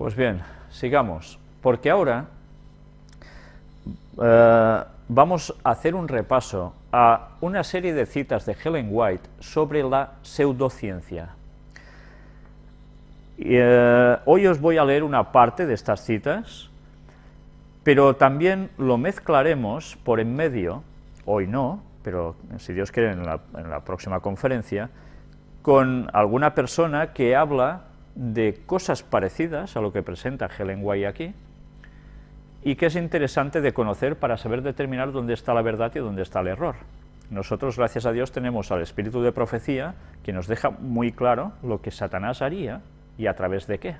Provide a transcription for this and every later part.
Pues bien, sigamos, porque ahora eh, vamos a hacer un repaso a una serie de citas de Helen White sobre la pseudociencia. Eh, hoy os voy a leer una parte de estas citas, pero también lo mezclaremos por en medio, hoy no, pero si Dios quiere en la, en la próxima conferencia, con alguna persona que habla de cosas parecidas a lo que presenta Helen White aquí, y que es interesante de conocer para saber determinar dónde está la verdad y dónde está el error. Nosotros, gracias a Dios, tenemos al espíritu de profecía que nos deja muy claro lo que Satanás haría y a través de qué.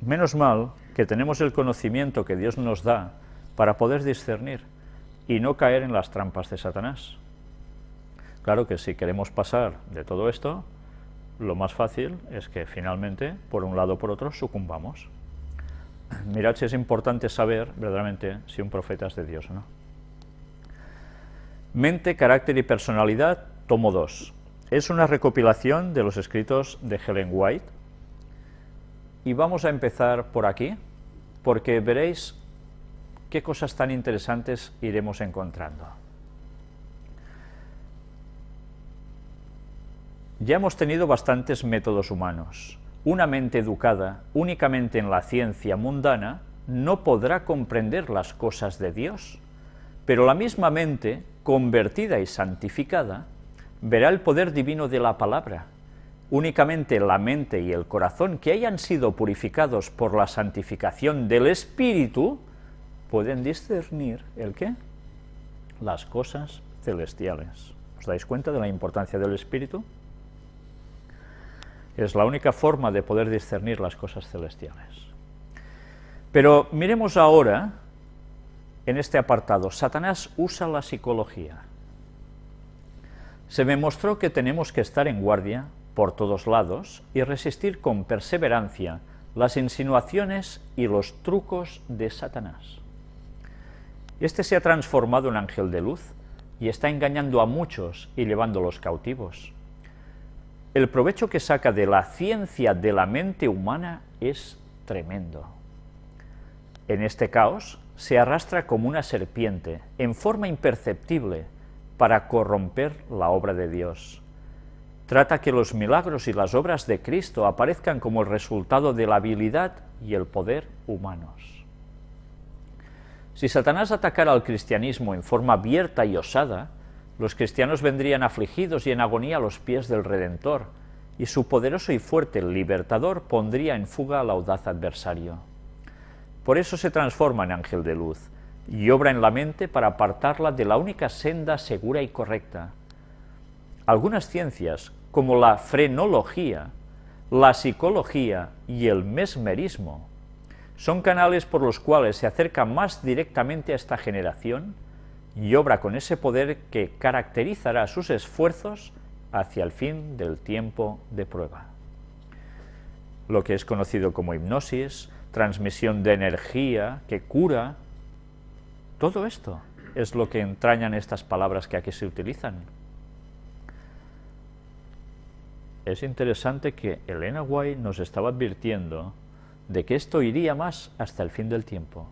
Menos mal que tenemos el conocimiento que Dios nos da para poder discernir y no caer en las trampas de Satanás. Claro que si queremos pasar de todo esto, lo más fácil es que finalmente, por un lado o por otro, sucumbamos. Mirad si es importante saber verdaderamente si un profeta es de Dios o no. Mente, carácter y personalidad, tomo 2. Es una recopilación de los escritos de Helen White, y vamos a empezar por aquí, porque veréis qué cosas tan interesantes iremos encontrando. Ya hemos tenido bastantes métodos humanos, una mente educada únicamente en la ciencia mundana no podrá comprender las cosas de Dios, pero la misma mente, convertida y santificada, verá el poder divino de la palabra. Únicamente la mente y el corazón que hayan sido purificados por la santificación del Espíritu pueden discernir el qué? Las cosas celestiales. ¿Os dais cuenta de la importancia del Espíritu? Es la única forma de poder discernir las cosas celestiales. Pero miremos ahora, en este apartado, Satanás usa la psicología. Se me mostró que tenemos que estar en guardia por todos lados y resistir con perseverancia las insinuaciones y los trucos de Satanás. Este se ha transformado en ángel de luz y está engañando a muchos y llevándolos cautivos el provecho que saca de la ciencia de la mente humana es tremendo. En este caos se arrastra como una serpiente, en forma imperceptible, para corromper la obra de Dios. Trata que los milagros y las obras de Cristo aparezcan como el resultado de la habilidad y el poder humanos. Si Satanás atacara al cristianismo en forma abierta y osada, los cristianos vendrían afligidos y en agonía a los pies del Redentor, y su poderoso y fuerte libertador pondría en fuga al audaz adversario. Por eso se transforma en ángel de luz, y obra en la mente para apartarla de la única senda segura y correcta. Algunas ciencias, como la frenología, la psicología y el mesmerismo, son canales por los cuales se acerca más directamente a esta generación y obra con ese poder que caracterizará sus esfuerzos hacia el fin del tiempo de prueba. Lo que es conocido como hipnosis, transmisión de energía, que cura, todo esto es lo que entrañan estas palabras que aquí se utilizan. Es interesante que Elena White nos estaba advirtiendo de que esto iría más hasta el fin del tiempo.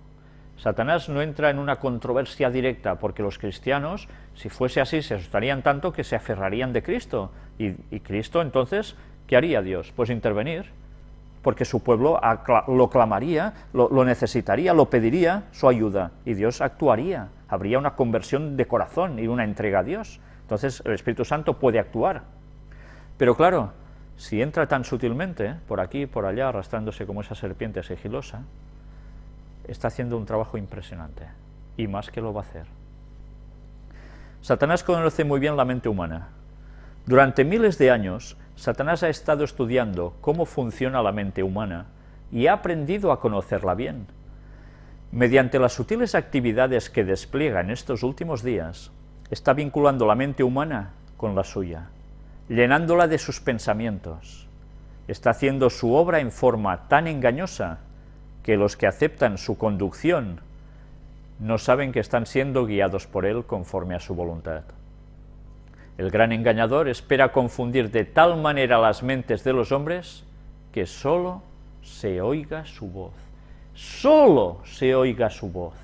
Satanás no entra en una controversia directa, porque los cristianos, si fuese así, se asustarían tanto que se aferrarían de Cristo. Y, Cristo, entonces, ¿qué haría Dios? Pues intervenir, porque su pueblo lo clamaría, lo, lo necesitaría, lo pediría su ayuda, y Dios actuaría. Habría una conversión de corazón y una entrega a Dios. Entonces el Espíritu Santo puede actuar. Pero claro, si entra tan sutilmente, por aquí, por allá, arrastrándose como esa serpiente sigilosa, está haciendo un trabajo impresionante, y más que lo va a hacer. Satanás conoce muy bien la mente humana. Durante miles de años, Satanás ha estado estudiando cómo funciona la mente humana y ha aprendido a conocerla bien. Mediante las sutiles actividades que despliega en estos últimos días, está vinculando la mente humana con la suya, llenándola de sus pensamientos. Está haciendo su obra en forma tan engañosa que los que aceptan su conducción no saben que están siendo guiados por él conforme a su voluntad. El gran engañador espera confundir de tal manera las mentes de los hombres que sólo se oiga su voz. Solo se oiga su voz.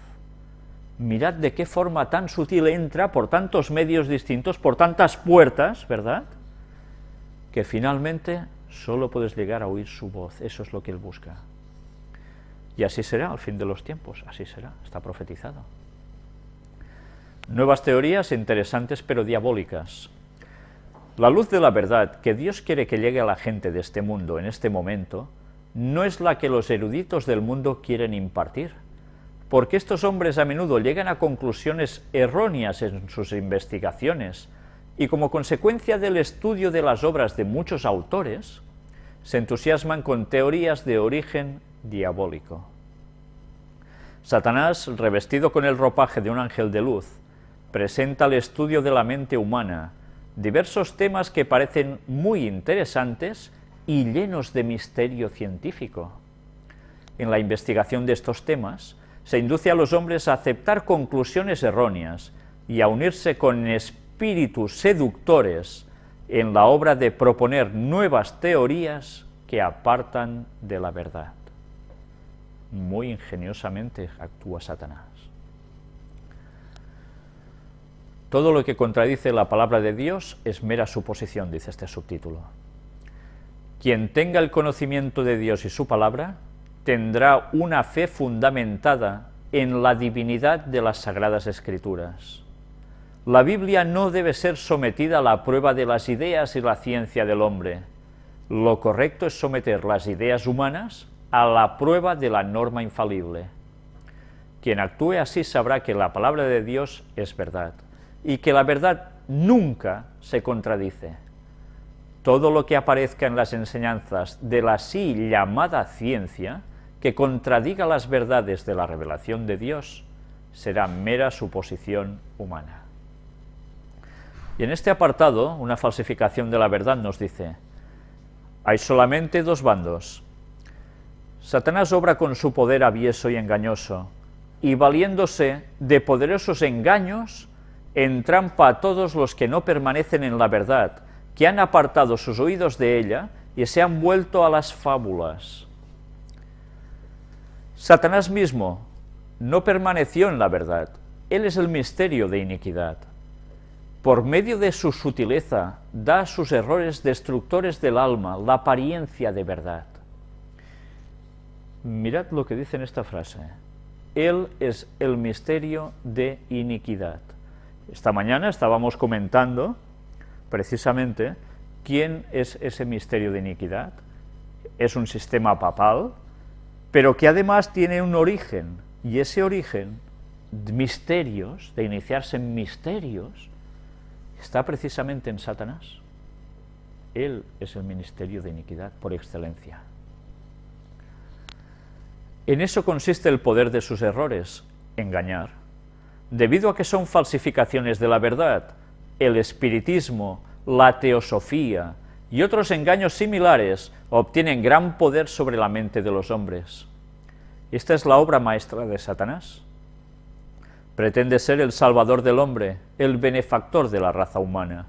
Mirad de qué forma tan sutil entra por tantos medios distintos, por tantas puertas, ¿verdad? Que finalmente solo puedes llegar a oír su voz, eso es lo que él busca. Y así será al fin de los tiempos, así será, está profetizado. Nuevas teorías interesantes pero diabólicas. La luz de la verdad que Dios quiere que llegue a la gente de este mundo en este momento no es la que los eruditos del mundo quieren impartir, porque estos hombres a menudo llegan a conclusiones erróneas en sus investigaciones y como consecuencia del estudio de las obras de muchos autores, se entusiasman con teorías de origen diabólico. Satanás, revestido con el ropaje de un ángel de luz, presenta el estudio de la mente humana diversos temas que parecen muy interesantes y llenos de misterio científico. En la investigación de estos temas, se induce a los hombres a aceptar conclusiones erróneas y a unirse con espíritus seductores en la obra de proponer nuevas teorías que apartan de la verdad. Muy ingeniosamente actúa Satanás. Todo lo que contradice la palabra de Dios es mera suposición, dice este subtítulo. Quien tenga el conocimiento de Dios y su palabra, tendrá una fe fundamentada en la divinidad de las Sagradas Escrituras. La Biblia no debe ser sometida a la prueba de las ideas y la ciencia del hombre, lo correcto es someter las ideas humanas a la prueba de la norma infalible. Quien actúe así sabrá que la palabra de Dios es verdad, y que la verdad nunca se contradice. Todo lo que aparezca en las enseñanzas de la así llamada ciencia, que contradiga las verdades de la revelación de Dios, será mera suposición humana. Y en este apartado, una falsificación de la verdad nos dice, hay solamente dos bandos. Satanás obra con su poder avieso y engañoso, y valiéndose de poderosos engaños, entrampa a todos los que no permanecen en la verdad, que han apartado sus oídos de ella y se han vuelto a las fábulas. Satanás mismo no permaneció en la verdad, él es el misterio de iniquidad por medio de su sutileza, da a sus errores destructores del alma la apariencia de verdad. Mirad lo que dice en esta frase. Él es el misterio de iniquidad. Esta mañana estábamos comentando, precisamente, quién es ese misterio de iniquidad. Es un sistema papal, pero que además tiene un origen, y ese origen, misterios, de iniciarse en misterios, está precisamente en Satanás. Él es el ministerio de iniquidad por excelencia. En eso consiste el poder de sus errores, engañar. Debido a que son falsificaciones de la verdad, el espiritismo, la teosofía y otros engaños similares obtienen gran poder sobre la mente de los hombres. Esta es la obra maestra de Satanás. Pretende ser el salvador del hombre, el benefactor de la raza humana,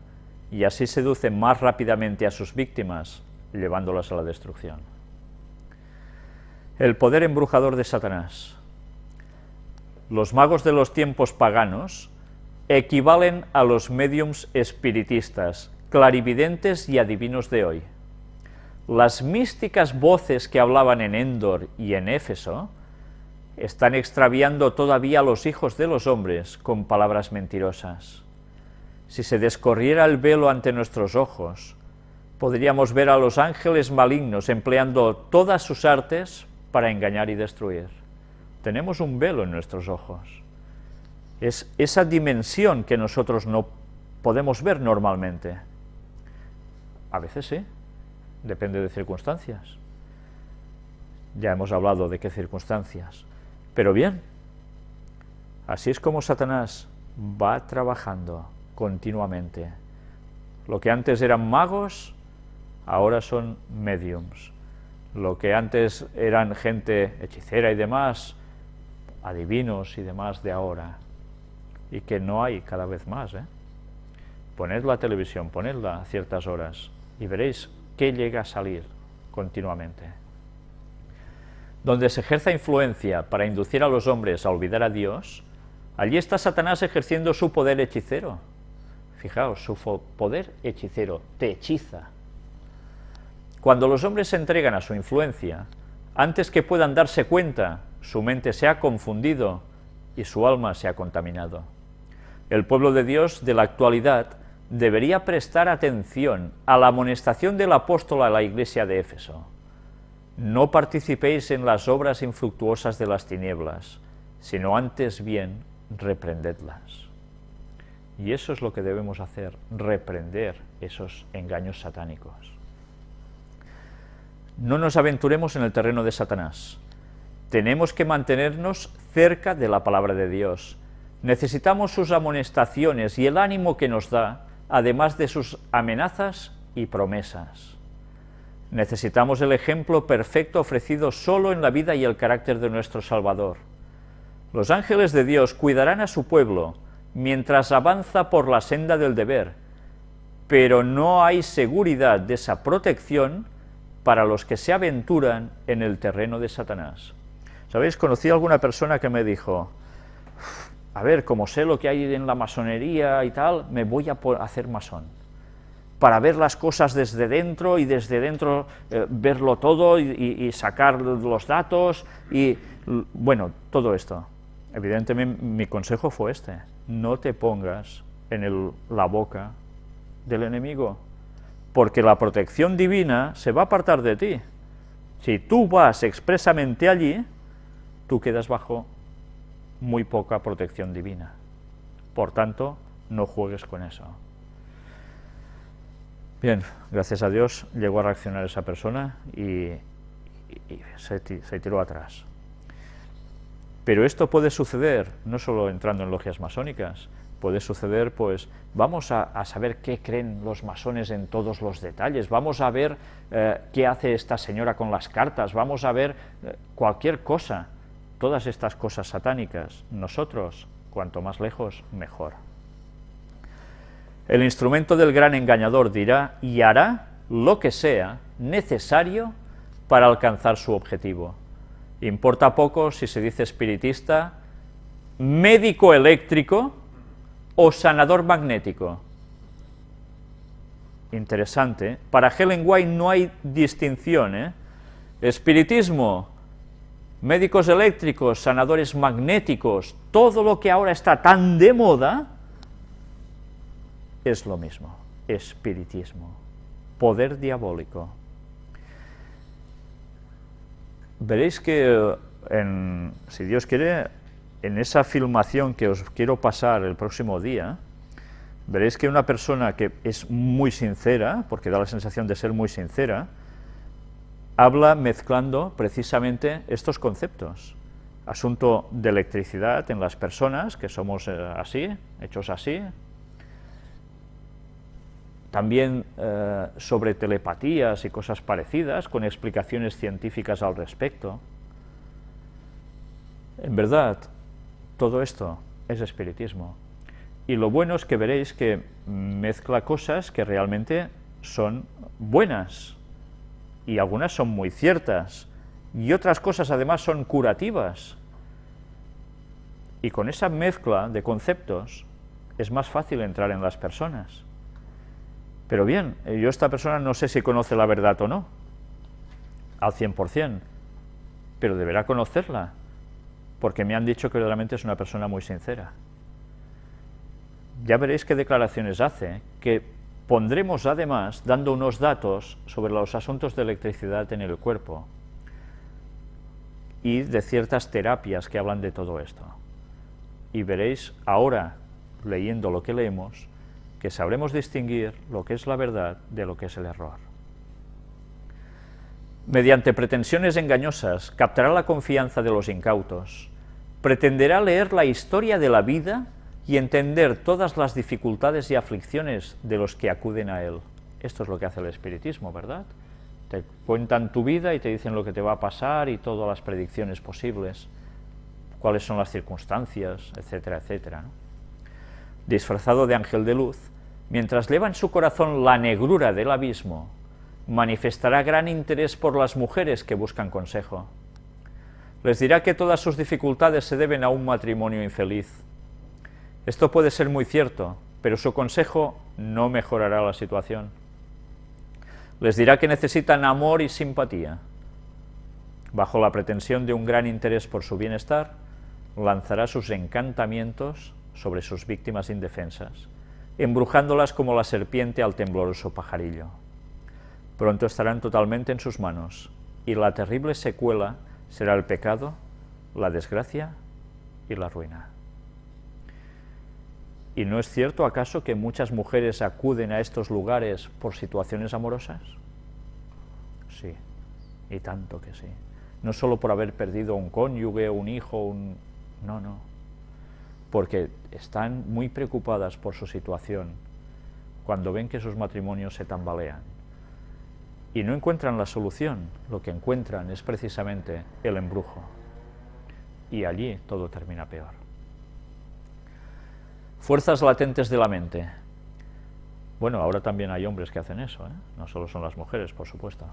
y así seduce más rápidamente a sus víctimas, llevándolas a la destrucción. El poder embrujador de Satanás. Los magos de los tiempos paganos equivalen a los mediums espiritistas, clarividentes y adivinos de hoy. Las místicas voces que hablaban en Endor y en Éfeso están extraviando todavía a los hijos de los hombres con palabras mentirosas. Si se descorriera el velo ante nuestros ojos, podríamos ver a los ángeles malignos empleando todas sus artes para engañar y destruir. Tenemos un velo en nuestros ojos. Es esa dimensión que nosotros no podemos ver normalmente. A veces sí, depende de circunstancias. Ya hemos hablado de qué circunstancias. Pero bien, así es como Satanás va trabajando continuamente. Lo que antes eran magos, ahora son mediums. Lo que antes eran gente hechicera y demás, adivinos y demás de ahora. Y que no hay cada vez más. ¿eh? Poned la televisión, ponedla a ciertas horas y veréis qué llega a salir continuamente. donde se ejerza influencia para inducir a los hombres a olvidar a Dios, allí está Satanás ejerciendo su poder hechicero. Fijaos, su poder hechicero, te hechiza. Cuando los hombres se entregan a su influencia, antes que puedan darse cuenta, su mente se ha confundido y su alma se ha contaminado. El pueblo de Dios de la actualidad debería prestar atención a la amonestación del apóstol a la iglesia de Éfeso. No participéis en las obras infructuosas de las tinieblas, sino antes bien reprendedlas. Y eso es lo que debemos hacer, reprender esos engaños satánicos. No nos aventuremos en el terreno de Satanás. Tenemos que mantenernos cerca de la palabra de Dios. Necesitamos sus amonestaciones y el ánimo que nos da, además de sus amenazas y promesas. Necesitamos el ejemplo perfecto ofrecido solo en la vida y el carácter de nuestro Salvador. Los ángeles de Dios cuidarán a su pueblo mientras avanza por la senda del deber, pero no hay seguridad de esa protección para los que se aventuran en el terreno de Satanás. ¿Sabéis? Conocí a alguna persona que me dijo, a ver, como sé lo que hay en la masonería y tal, me voy a hacer masón para ver las cosas desde dentro y desde dentro eh, verlo todo y, sacar los datos y, bueno, todo esto. Evidentemente mi consejo fue este, no te pongas en la boca del enemigo, porque la protección divina se va a apartar de ti. Si tú vas expresamente allí, tú quedas bajo muy poca protección divina. Por tanto, no juegues con eso. Bien, gracias a Dios llegó a reaccionar esa persona y, se, tiró atrás. Pero esto puede suceder, no solo entrando en logias masónicas, puede suceder, pues, vamos a, saber qué creen los masones en todos los detalles, vamos a ver eh, qué hace esta señora con las cartas, vamos a ver eh, cualquier cosa, todas estas cosas satánicas. Nosotros, cuanto más lejos, mejor. El instrumento del gran engañador dirá y hará lo que sea necesario para alcanzar su objetivo. Importa poco si se dice espiritista, médico eléctrico o sanador magnético. Interesante. Para Helen White no hay distinción. ¿eh? Espiritismo, médicos eléctricos, sanadores magnéticos, todo lo que ahora está tan de moda, es lo mismo, espiritismo, poder diabólico. Veréis que, si Dios quiere, en esa filmación que os quiero pasar el próximo día, veréis que una persona que es muy sincera, porque da la sensación de ser muy sincera, habla mezclando precisamente estos conceptos. Asunto de electricidad en las personas, que somos eh, así, hechos así, también eh, sobre telepatías y cosas parecidas, con explicaciones científicas al respecto. En verdad, todo esto es espiritismo. Y lo bueno es que veréis que mezcla cosas que realmente son buenas, y algunas son muy ciertas, y otras cosas además son curativas. Y con esa mezcla de conceptos es más fácil entrar en las personas. Pero bien, yo esta persona no sé si conoce la verdad o no, al 100%, pero deberá conocerla, porque me han dicho que realmente es una persona muy sincera. Ya veréis qué declaraciones hace, que pondremos además dando unos datos sobre los asuntos de electricidad en el cuerpo y de ciertas terapias que hablan de todo esto. Y veréis ahora, leyendo lo que leemos, que sabremos distinguir lo que es la verdad de lo que es el error. Mediante pretensiones engañosas, captará la confianza de los incautos, pretenderá leer la historia de la vida y entender todas las dificultades y aflicciones de los que acuden a él. Esto es lo que hace el espiritismo, ¿verdad? Te cuentan tu vida y te dicen lo que te va a pasar y todas las predicciones posibles, cuáles son las circunstancias, etcétera, etcétera disfrazado de ángel de luz, mientras lleva en su corazón la negrura del abismo, manifestará gran interés por las mujeres que buscan consejo. Les dirá que todas sus dificultades se deben a un matrimonio infeliz. Esto puede ser muy cierto, pero su consejo no mejorará la situación. Les dirá que necesitan amor y simpatía. Bajo la pretensión de un gran interés por su bienestar, lanzará sus encantamientos sobre sus víctimas indefensas, embrujándolas como la serpiente al tembloroso pajarillo. Pronto estarán totalmente en sus manos, y la terrible secuela será el pecado, la desgracia y la ruina. ¿Y no es cierto acaso que muchas mujeres acuden a estos lugares por situaciones amorosas? Sí, y tanto que sí. No solo por haber perdido un cónyuge, un hijo, un... No, no. Porque están muy preocupadas por su situación cuando ven que sus matrimonios se tambalean. Y no encuentran la solución, lo que encuentran es precisamente el embrujo. Y allí todo termina peor. Fuerzas latentes de la mente. Bueno, ahora también hay hombres que hacen eso, ¿eh? no solo son las mujeres, por supuesto.